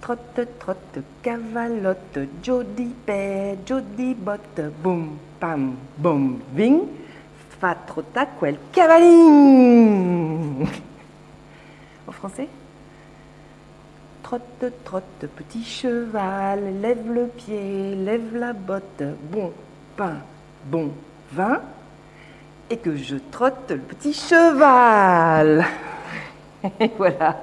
Trotte, trotte, cavalotte, jody père, jody botte, boum, pam, boum, ving, fa trota quel cavaling. En français? Trotte, trotte, petit cheval, lève le pied, lève la botte, bon pain, bon vin, et que je trotte le petit cheval. Et voilà.